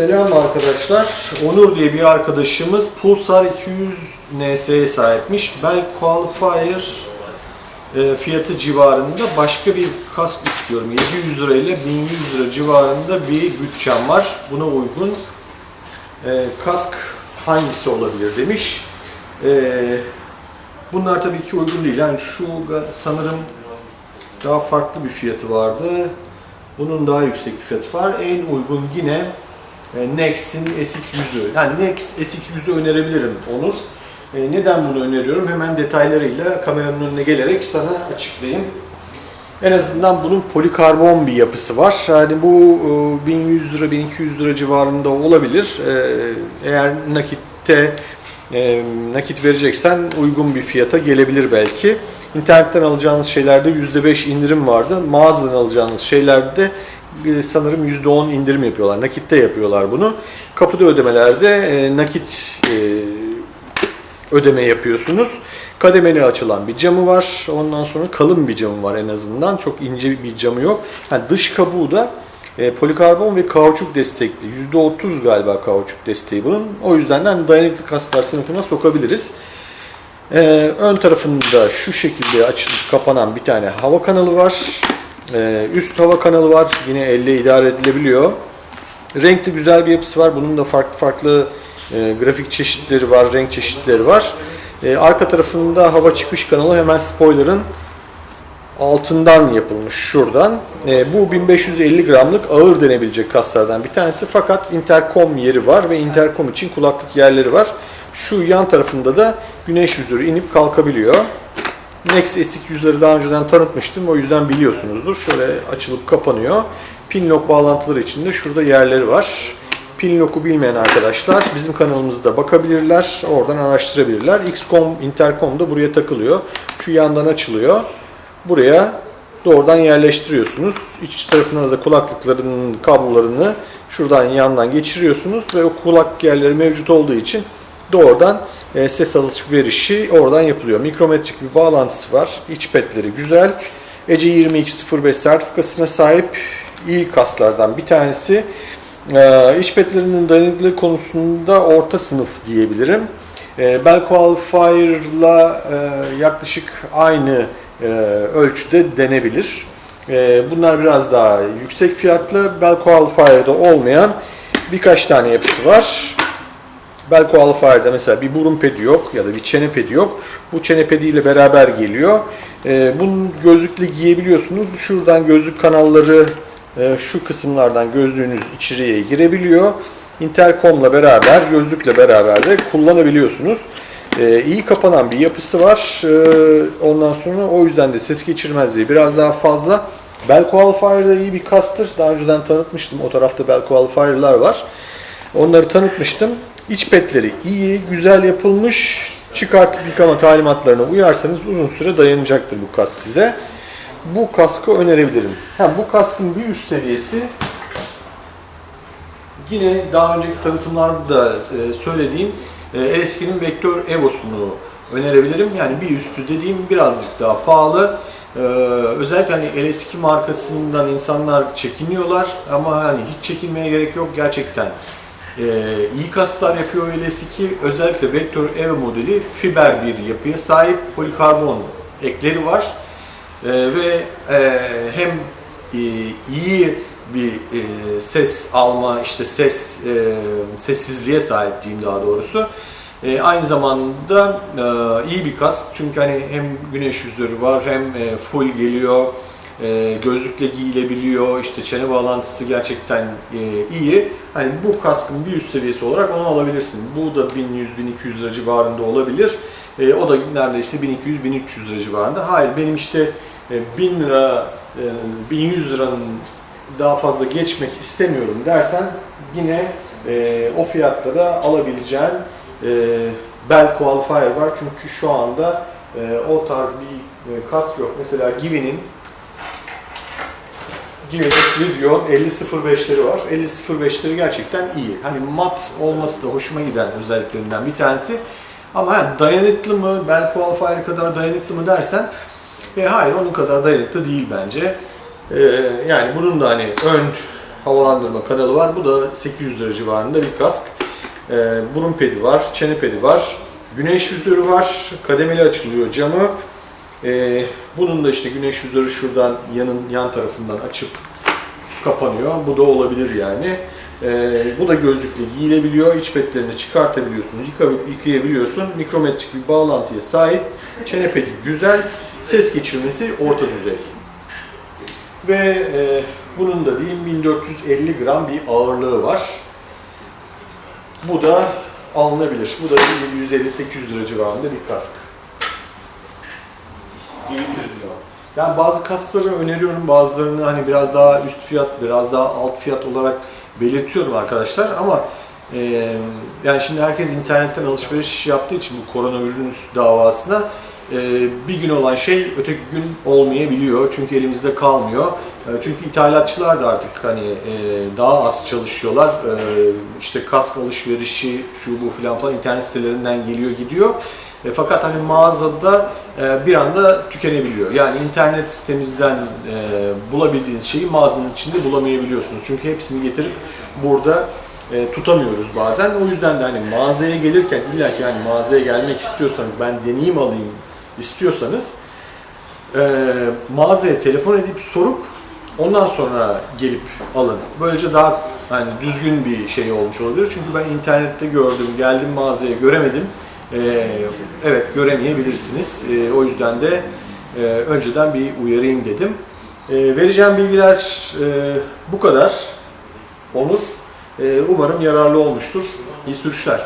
Selam arkadaşlar. Onur diye bir arkadaşımız Pulsar 200 NS'ye sahipmiş. Bell Qualifier e, fiyatı civarında başka bir kask istiyorum. 700 lira ile 1100 lira civarında bir bütçem var. Buna uygun e, kask hangisi olabilir demiş. E, bunlar tabii ki uygun değil. Yani şu sanırım daha farklı bir fiyatı vardı. Bunun daha yüksek bir fiyatı var. En uygun yine Next'in SX100'ü. Yani Next SX100'ü önerebilirim Onur. E, Neden bunu öneriyorum? Hemen detaylarıyla kameranın önüne gelerek sana açıklayayım. En azından bunun polikarbon bir yapısı var. Yani bu e, 1100 lira 1200 lira civarında olabilir. E, Eğer nakitte e, nakit vereceksen uygun bir fiyata gelebilir belki. İnternetten alacağınız şeylerde %5 indirim vardı. Mağazadan alacağınız şeylerde e, sanırım %10 indirim yapıyorlar. Nakitte yapıyorlar bunu. Kapıda ödemelerde e, nakit e, ödeme yapıyorsunuz. Kademeli açılan bir camı var. Ondan sonra kalın bir camı var en azından. Çok ince bir camı yok. Yani dış kabuğu da e, polikarbon ve kauçuk destekli. %30 galiba kauçuk desteği bunun. O yüzden de hani dayanıklı kaslar sınıfına sokabiliriz. Ee, ön tarafında şu şekilde açılıp kapanan bir tane hava kanalı var. Ee, üst hava kanalı var. Yine elle idare edilebiliyor. Renkli güzel bir yapısı var. Bunun da farklı farklı e, grafik çeşitleri var, renk çeşitleri var. E, arka tarafında hava çıkış kanalı hemen spoiler'ın altından yapılmış şuradan. E, bu 1550 gramlık ağır denebilecek kaslardan bir tanesi fakat interkom yeri var ve interkom için kulaklık yerleri var. Şu yan tarafında da güneş vizörü inip kalkabiliyor. Nex SX100'leri daha önceden tanıtmıştım o yüzden biliyorsunuzdur. Şöyle açılıp kapanıyor. Pin lock bağlantıları için de şurada yerleri var. Pin lock'u bilmeyen arkadaşlar bizim kanalımızda bakabilirler. Oradan araştırabilirler. XCOM, Intercom da buraya takılıyor. Şu yandan açılıyor. Buraya doğrudan yerleştiriyorsunuz. İç tarafına da kulaklıkların kablolarını şuradan yandan geçiriyorsunuz ve o kulaklık yerleri mevcut olduğu için doğrudan e, ses alışverişi oradan yapılıyor. Mikrometrik bir bağlantısı var. İç petleri güzel. ECE 2205 sertifikasına sahip iyi kaslardan bir tanesi. Ee, iç petlerinin dayanıklılığı konusunda orta sınıf diyebilirim. Ee, Bell Qualifier'la e, yaklaşık aynı e, ölçüde denebilir. Ee, bunlar biraz daha yüksek fiyatlı. Bell Qualifier'da olmayan birkaç tane yapısı var. Bell Qualifier'da mesela bir burun pedi yok ya da bir çene pedi yok. Bu çene pediyle beraber geliyor. Ee, bunun gözlükle giyebiliyorsunuz. Şuradan gözlük kanalları e, şu kısımlardan gözlüğünüz içeriye girebiliyor. Intercom'la beraber, gözlükle beraber de kullanabiliyorsunuz. Ee, iyi kapanan bir yapısı var. Ee, ondan sonra o yüzden de ses geçirmezliği biraz daha fazla. Bell Qualifier'da iyi bir kastır. Daha önceden tanıtmıştım. O tarafta Bell Qualifier'lar var. Onları tanıtmıştım. İç petleri iyi, güzel yapılmış. Çıkartıp yıkama talimatlarına uyarsanız uzun süre dayanacaktır bu kask size. Bu kaskı önerebilirim. Ha, bu kaskın bir üst seviyesi yine daha önceki tanıtımlarda e, söylediğim e, Eski'nin Vektör Evo'sunu önerebilirim. Yani bir üstü dediğim birazcık daha pahalı. Ee, özellikle hani LS2 markasından insanlar çekiniyorlar ama hani hiç çekinmeye gerek yok gerçekten. Ee, iyi yapıyor LS2. Özellikle Vektör Evo modeli fiber bir yapıya sahip polikarbon ekleri var. Ee, ve e, hem e, iyi bir e, ses alma, işte ses e, sessizliğe sahip diyeyim daha doğrusu. E, aynı zamanda e, iyi bir kask çünkü hani hem güneş yüzörü var hem e, full geliyor, e, gözlükle giyilebiliyor, işte çene bağlantısı gerçekten e, iyi. Hani bu kaskın bir üst seviyesi olarak onu alabilirsin. Bu da 1100-1200 lira civarında olabilir. E, o da neredeyse 1200-1300 lira civarında. Hayır benim işte e, 1000 lira, e, 1100 liranın daha fazla geçmek istemiyorum dersen yine o fiyatlara alabileceğin Bell Qualifier var. Çünkü şu anda o tarz bir kask yok. Mesela Givi'nin Givi'nin Rivian 5005'leri var. 5005'leri gerçekten iyi. Hani mat olması da hoşuma giden özelliklerinden bir tanesi. Ama ha, dayanıklı mı, Bell Qualifier kadar dayanıklı mı dersen e, hayır onun kadar dayanıklı değil bence. Ee, yani bunun da hani ön havalandırma kanalı var. Bu da 800 lira civarında bir kask. Ee, burun pedi var, çene pedi var. Güneş vizörü var. Kademeli açılıyor camı. Ee, bunun da işte güneş vizörü şuradan yanın yan tarafından açıp kapanıyor. Bu da olabilir yani. Ee, bu da gözlükle giyilebiliyor. İç petlerini çıkartabiliyorsun, yıka- yıkayabiliyorsun. Mikrometrik bir bağlantıya sahip. Çene pedi güzel. Ses geçirmesi orta düzey. Ve e, bunun da diyeyim 1450 gram bir ağırlığı var. Bu da alınabilir. Bu da 750-800 lira civarında bir kask. Getiriliyor. Yani bazı kaskları öneriyorum, bazılarını hani biraz daha üst fiyat, biraz daha alt fiyat olarak belirtiyorum arkadaşlar ama e, yani şimdi herkes internetten alışveriş yaptığı için bu koronavirüs davasına e, bir gün olan şey öteki gün olmayabiliyor çünkü elimizde kalmıyor. E, çünkü ithalatçılar da artık hani e, daha az çalışıyorlar. E, işte kask alışverişi şu bu filan falan internet sitelerinden geliyor gidiyor. E, fakat hani mağazada e, bir anda tükenebiliyor. Yani internet sitemizden e, bulabildiğiniz şeyi mağazanın içinde bulamayabiliyorsunuz. Çünkü hepsini getirip burada e, tutamıyoruz bazen. O yüzden de hani mağazaya gelirken illa ki yani mağazaya gelmek istiyorsanız ben deneyim alayım istiyorsanız e, mağazaya telefon edip sorup ondan sonra gelip alın. Böylece daha hani düzgün bir şey olmuş olabilir. Çünkü ben internette gördüm, geldim mağazaya göremedim. E, evet göremeyebilirsiniz. E, o yüzden de e, önceden bir uyarayım dedim. E, vereceğim bilgiler e, bu kadar. Onur. E, umarım yararlı olmuştur. İyi sürüşler.